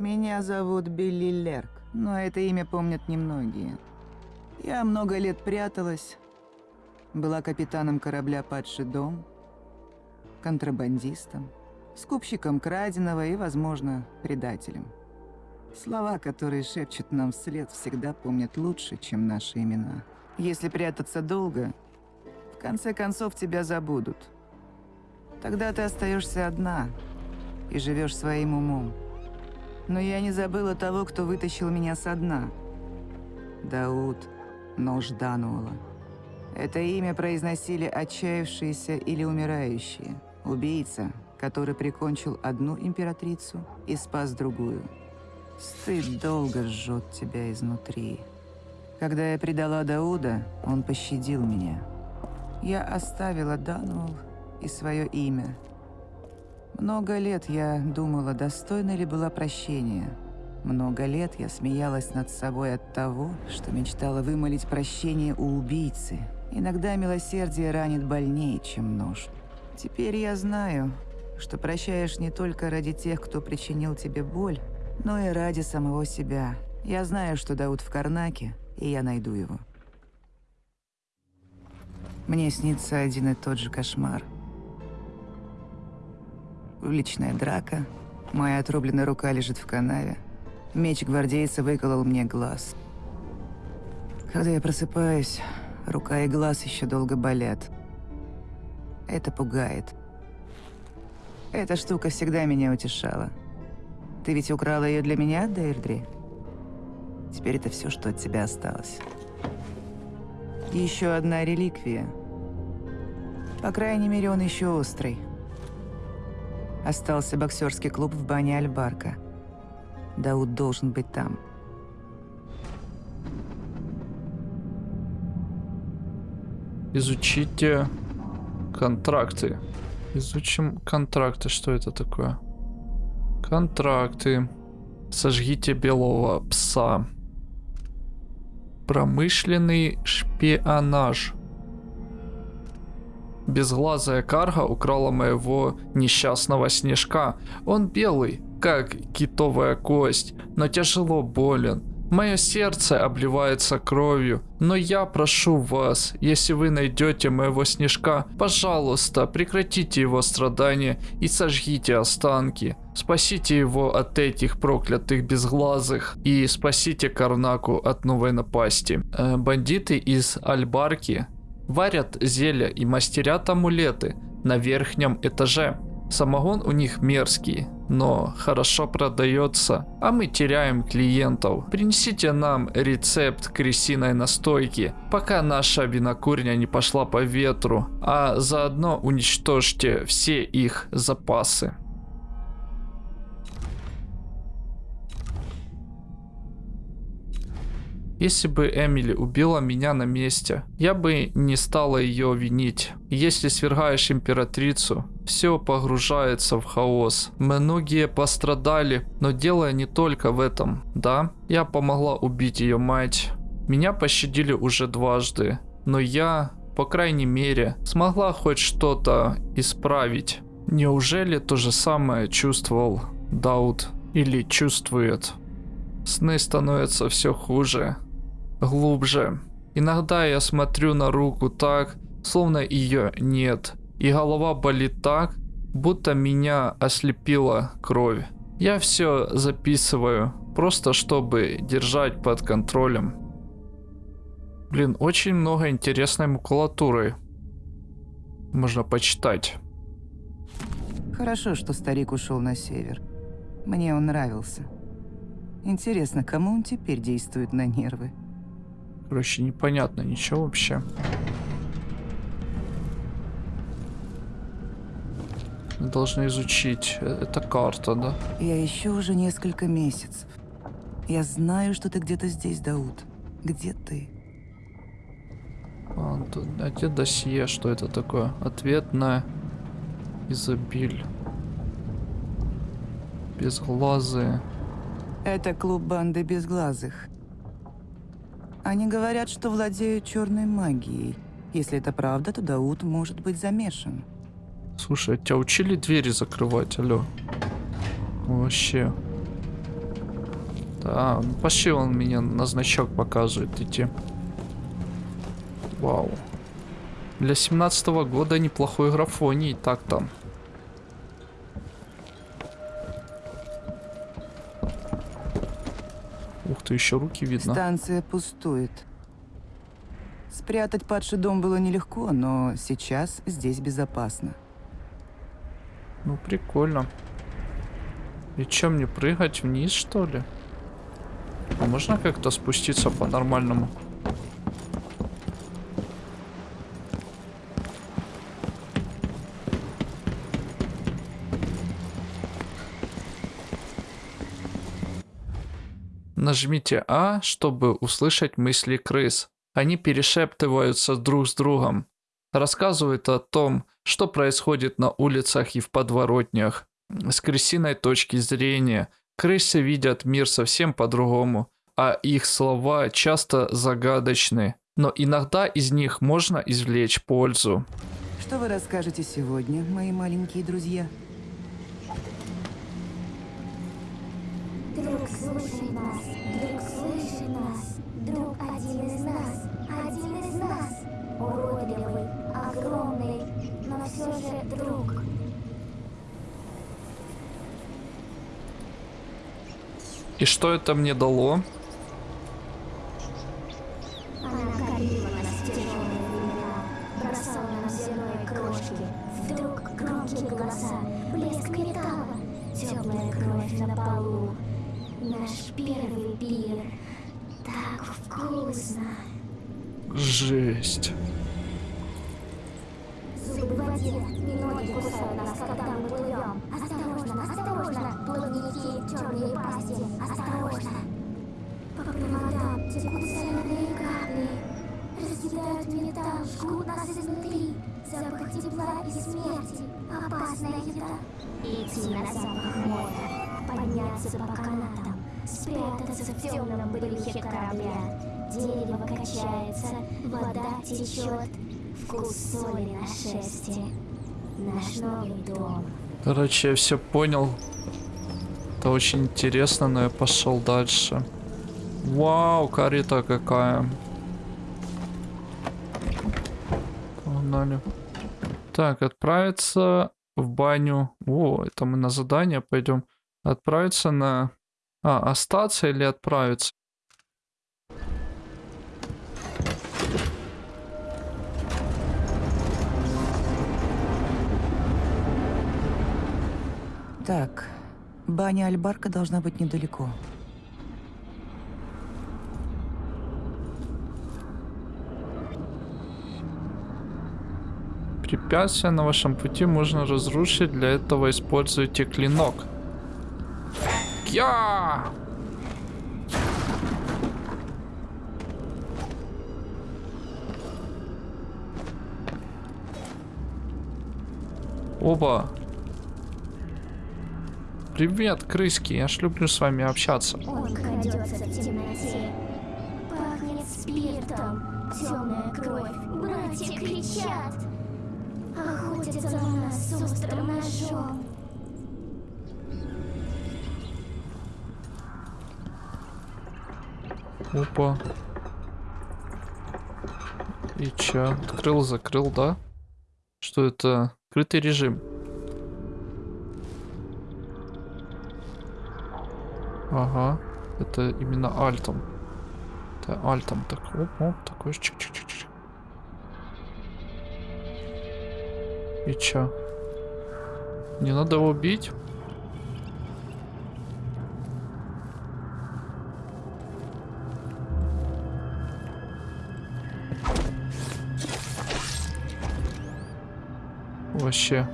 Меня зовут Билли Лерк, но это имя помнят немногие. Я много лет пряталась, была капитаном корабля «Падший дом», контрабандистом, скупщиком краденого и, возможно, предателем. Слова, которые шепчут нам вслед, всегда помнят лучше, чем наши имена. Если прятаться долго, в конце концов тебя забудут. Тогда ты остаешься одна и живешь своим умом. Но я не забыла того, кто вытащил меня со дна. Дауд Нож Дануола. Это имя произносили отчаявшиеся или умирающие. Убийца, который прикончил одну императрицу и спас другую. Стыд долго жжет тебя изнутри. Когда я предала Дауда, он пощадил меня. Я оставила Дануол и свое имя. Много лет я думала, достойна ли была прощения. Много лет я смеялась над собой от того, что мечтала вымолить прощение у убийцы. Иногда милосердие ранит больнее, чем нож. Теперь я знаю, что прощаешь не только ради тех, кто причинил тебе боль, но и ради самого себя. Я знаю, что Дауд в Карнаке, и я найду его. Мне снится один и тот же кошмар. Уличная драка, моя отрубленная рука лежит в канаве, меч гвардейца выколол мне глаз. Когда я просыпаюсь, рука и глаз еще долго болят. Это пугает. Эта штука всегда меня утешала. Ты ведь украла ее для меня, Дейрдри? Теперь это все, что от тебя осталось. Еще одна реликвия. По крайней мере, он еще острый. Остался боксерский клуб в бане Альбарка. Дауд должен быть там. Изучите контракты. Изучим контракты. Что это такое? Контракты. Сожгите белого пса. Промышленный шпионаж. Безглазая карга украла моего несчастного снежка. Он белый, как китовая кость, но тяжело болен. Мое сердце обливается кровью, но я прошу вас, если вы найдете моего снежка, пожалуйста, прекратите его страдания и сожгите останки. Спасите его от этих проклятых безглазых и спасите Карнаку от новой напасти. Э, бандиты из Альбарки варят зелья и мастерят амулеты на верхнем этаже. Самогон у них мерзкий, но хорошо продается, а мы теряем клиентов. Принесите нам рецепт крысиной настойки, пока наша винокурня не пошла по ветру, а заодно уничтожьте все их запасы. Если бы Эмили убила меня на месте, я бы не стала ее винить. Если свергаешь императрицу, все погружается в хаос. Многие пострадали, но дело не только в этом. Да, я помогла убить ее мать. Меня пощадили уже дважды, но я, по крайней мере, смогла хоть что-то исправить. Неужели то же самое чувствовал Дауд или чувствует? Сны становятся все хуже глубже. Иногда я смотрю на руку так, словно ее нет, и голова болит так, будто меня ослепила кровь. Я все записываю, просто чтобы держать под контролем. Блин, очень много интересной макулатуры. Можно почитать. Хорошо, что старик ушел на север. Мне он нравился. Интересно, кому он теперь действует на нервы? Короче, непонятно ничего вообще. Мы должны изучить. Э, это карта, да? Я ищу уже несколько месяцев. Я знаю, что ты где-то здесь, Дауд. Где ты? А, а где досье? Что это такое? Ответ на изобиль. Безглазые. Это клуб банды безглазых. Они говорят, что владеют черной магией. Если это правда, то Дауд может быть замешан. Слушай, а тебя учили двери закрывать, алло? Вообще. Да, пошли он меня на значок показывает идти. Вау. Для 17 -го года неплохой графоний, так там. Ты, еще руки видно. Станция пустует. Спрятать падший дом было нелегко, но сейчас здесь безопасно. Ну, прикольно. И чем мне прыгать вниз, что ли? А можно как-то спуститься по-нормальному? Нажмите А, чтобы услышать мысли крыс. Они перешептываются друг с другом. Рассказывают о том, что происходит на улицах и в подворотнях. С крысиной точки зрения, крысы видят мир совсем по-другому, а их слова часто загадочны. Но иногда из них можно извлечь пользу. Что вы расскажете сегодня, мои маленькие друзья? Друг слушай нас, друг слышит нас, друг один из нас, один из нас. Уродливый, огромный, но все же друг. И что это мне дало? Черные пасти, осторожно. По проводам текут соленые капли, разъедают металл, жгут нас изнутри. Запах тепла и смерти, опасная еда. Идти на запах моря, подняться по канатам, спрятаться в темном брюхе корабля. Дерево качается, вода течет, вкус соли на шерсти. Наш новый дом. Короче, я все понял. Это очень интересно, но я пошел дальше. Вау, карета какая. Погнали. Так, отправиться в баню. О, это мы на задание пойдем. Отправиться на... А, остаться или отправиться? Так, баня Альбарка должна быть недалеко. Препятствия на вашем пути можно разрушить. Для этого используйте клинок. Я! Оба. Привет, крыски. Я ж люблю с вами общаться. Он крадется в темноте. Пахнет спиртом. Темная кровь. Братья кричат. Охотятся на нас с острым ножом. Опа. И чё? Открыл, закрыл, да? Что это? Открытый режим. Ага. Это именно альтом. Это альтом. Так, оп, оп, такой чик-чик-чик. И чё? Не надо его бить? Вообще.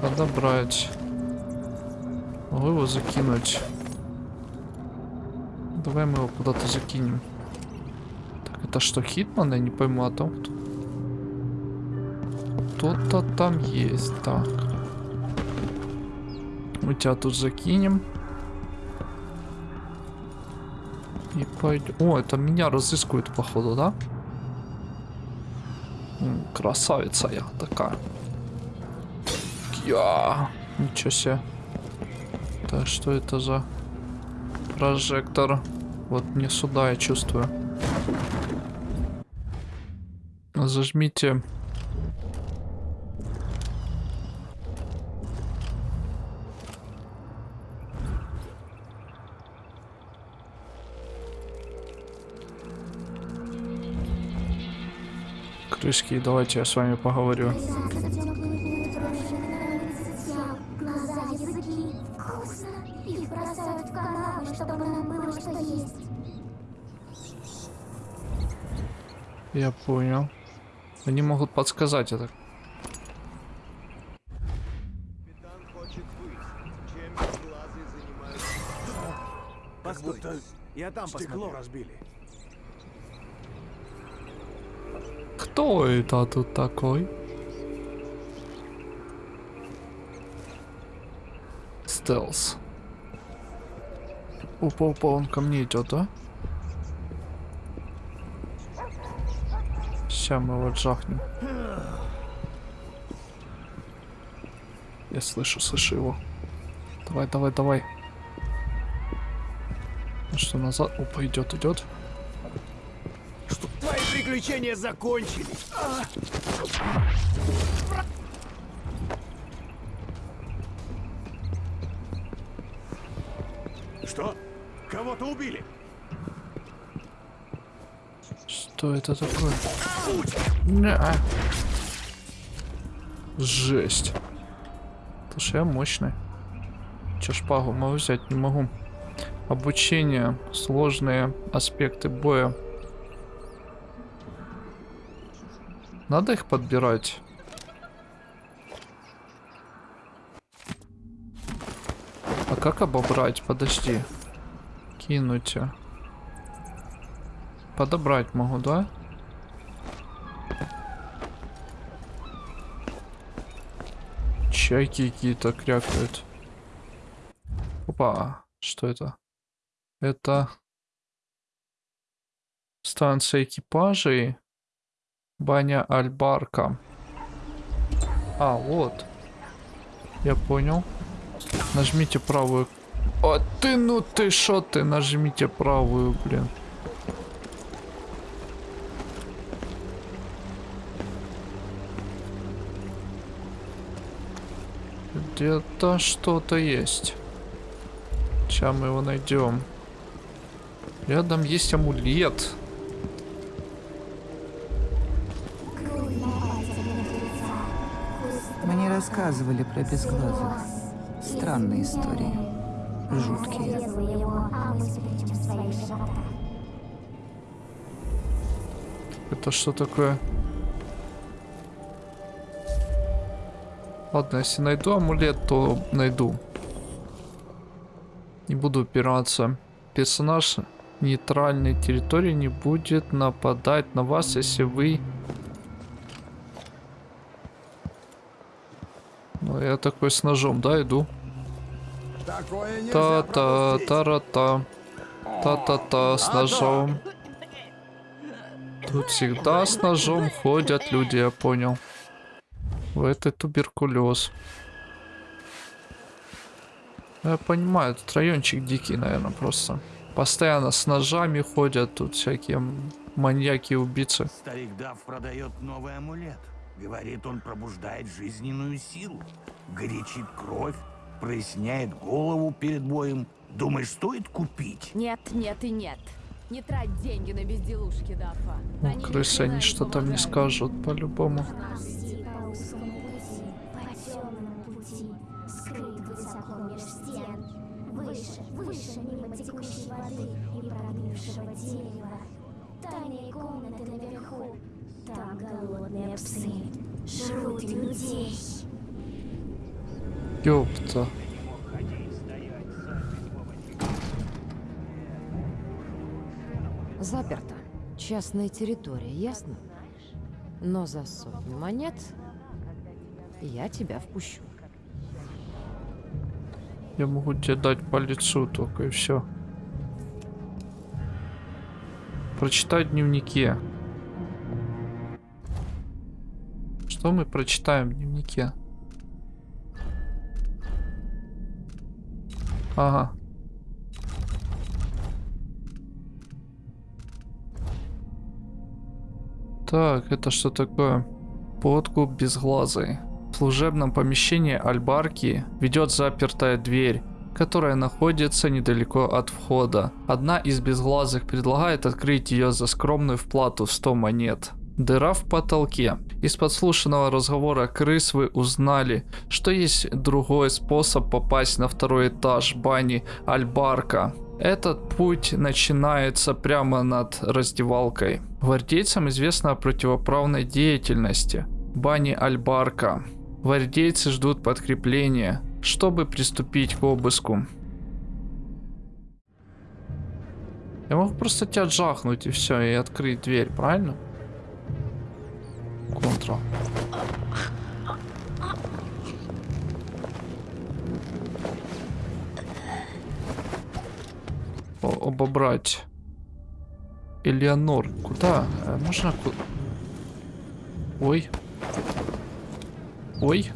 Подобрать. Могу его закинуть. Давай мы его куда-то закинем. Так, это что, Хитман? Я не пойму о том, кто... Кто-то там есть. Так. Мы тебя тут закинем. И пойдем. О, это меня разыскивают, походу, да? Красавица я такая. Я. Ничего себе. Так, что это за... Прожектор. Вот мне сюда, я чувствую. Зажмите. Крышки, давайте я с вами поговорю. Я понял. Они могут подсказать это. Капитан хочет выяснить, чем безглазые занимаются. Постой, я там стекло разбили. Кто это тут такой? Стелс. Опа, опа, он ко мне идет, да? Сейчас мы его жахнем. Я слышу, слышу его. Давай, давай, давай. Ну что, назад? Опа, идет, идет. Твои приключения закончились. Что? Кого-то убили? Что это такое? Ня. Жесть. Слушай, я мощный. Че шпагу могу взять? Не могу. Обучение. Сложные аспекты боя. Надо их подбирать. А как обобрать? Подожди. Кинуть. Подобрать могу, да? Чайки какие-то крякают. Опа, что это? Это станция экипажей. Баня Альбарка. А, вот. Я понял. Нажмите правую. А ты, ну ты шо ты, нажмите правую, блин. Где-то что-то есть. Сейчас мы его найдем. Рядом есть амулет. Мне рассказывали про безглазых. глаз. Странные истории. Жуткие. Это что такое? Ладно, если найду амулет, то найду. Не буду упираться. Персонаж нейтральной территории не будет нападать на вас, если вы... Ну, я такой с ножом, да, иду? Та-та, та-ра-та. Та-та-та, с ножом. Тут всегда с ножом ходят люди, я понял. В этой туберкулез. Ну, Я понимаю, этот райончик дикий, наверное, просто. Постоянно с ножами ходят тут всякие маньяки и убийцы. Старик Дав продает новый амулет. Говорит, он пробуждает жизненную силу, горячит кровь, проясняет голову перед боем. Думаешь, стоит купить? Нет, нет и нет. Не трать деньги на безделушки, Дафа. Ну, крысы, они что-то мне скажут по-любому. Узкому пути, по темному пути, скрыт высоко меж стен. Выше, выше, мимо текущей воды и прогнившего дерева. Тайные комнаты наверху, там голодные псы жрут людей. Ёпта. Заперто. Частная территория, ясно? Но за сотню монет я тебя впущу. Я могу тебе дать по лицу только и все. Прочитай дневнике. Что мы прочитаем в дневнике? Ага. Так, это что такое? Подкуп безглазый. Служебном помещении Альбарки ведет запертая дверь, которая находится недалеко от входа. Одна из безглазых предлагает открыть ее за скромную вплату в 100 монет. Дыра в потолке. Из подслушанного разговора крыс вы узнали, что есть другой способ попасть на второй этаж бани Альбарка. Этот путь начинается прямо над раздевалкой. Гвардейцам известно о противоправной деятельности бани Альбарка. Гвардейцы ждут подкрепления, чтобы приступить к обыску. Я могу просто тебя джахнуть и все, и открыть дверь, правильно? Контра. О- обобрать. Элеонор. Куда? Э, Можно... Ой. Ой.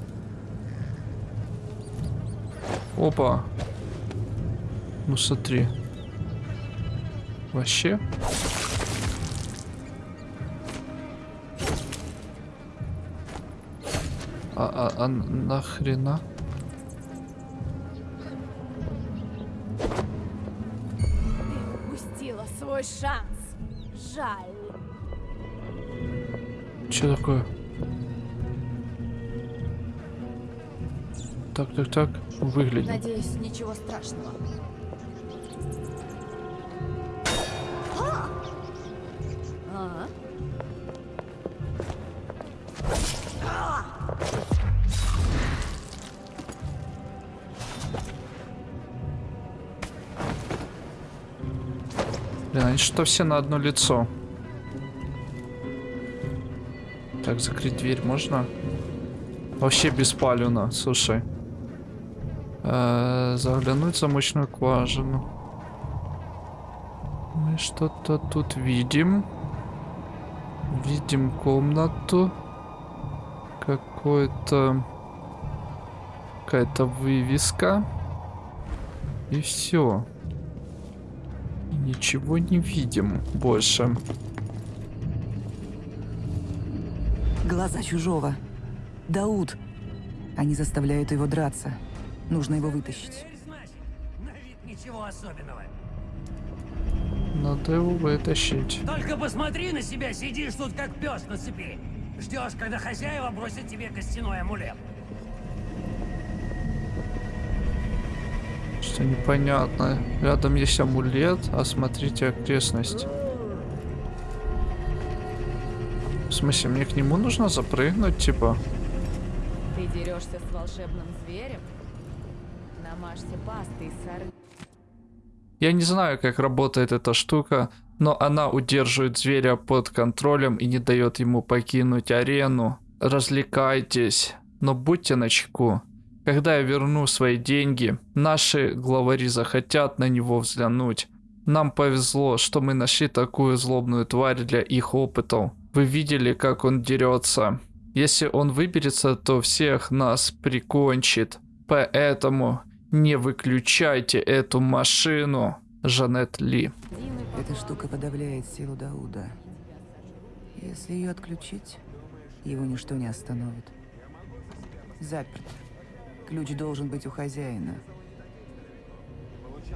Опа. Ну смотри. Вообще. А, а, а нахрена? Упустила свой шанс. Жаль. Что такое? Так, так, так. Выглядит. Надеюсь, ничего страшного. А? Блин, они что все на одно лицо? Так, закрыть дверь можно? Вообще беспалевно, слушай. Э, заглянуть в замочную скважину. Мы что-то тут видим. Видим комнату. Какой-то... Какая-то вывеска. И все. Ничего не видим больше. Глаза чужого. Дауд. Они заставляют его драться. Нужно его вытащить. Ничего особенного. Надо его вытащить. Только посмотри на себя, сидишь тут как пес на цепи. Ждешь, когда хозяева бросят тебе костяной амулет. Что непонятно. Рядом есть амулет, осмотрите окрестность. В смысле, мне к нему нужно запрыгнуть, типа? Ты дерешься с волшебным зверем? Намажьте пастой сор... Я не знаю, как работает эта штука, но она удерживает зверя под контролем и не дает ему покинуть арену. Развлекайтесь, но будьте начеку. Когда я верну свои деньги, наши главари захотят на него взглянуть. Нам повезло, что мы нашли такую злобную тварь для их опытов. Вы видели, как он дерется. Если он выберется, то всех нас прикончит. Поэтому не выключайте эту машину. Жанет Ли. Эта штука подавляет силу Дауда. Если ее отключить, его ничто не остановит. Заперт. Ключ должен быть у хозяина.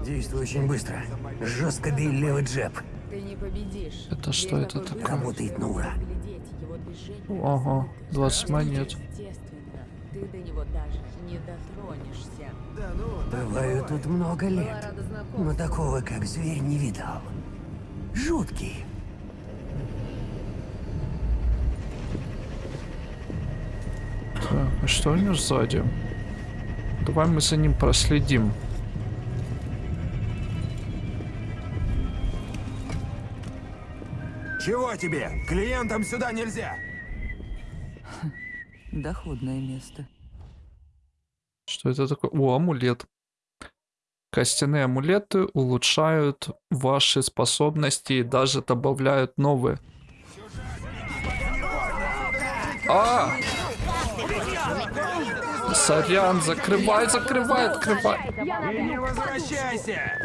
Действуй очень быстро. Жестко бей левый джеб. Ты не победишь. Это что это такое? Работает на ура. Ага, 20 монет. Ты до него даже не дотронешься. Бываю тут много лет, но такого, как зверь, не видал. Жуткий. Так, а что у него сзади? Давай мы за ним проследим. Чего тебе? Клиентам сюда нельзя. Доходное место. Что это такое? О, амулет. Костяные амулеты улучшают ваши способности и даже добавляют новые. А! Сорян, закрывай, закрывай, открывай. Не возвращайся!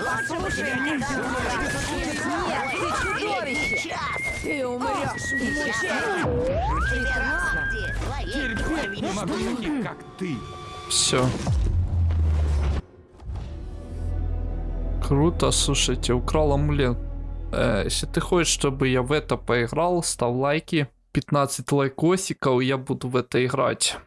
Ты умрешь в мучениях. Прекрасно. Терпеть не могу таких, как ты. Все. Круто, слушайте, украл амулет. Э, если ты хочешь, чтобы я в это поиграл, ставь лайки. 15 лайкосиков, я буду в это играть.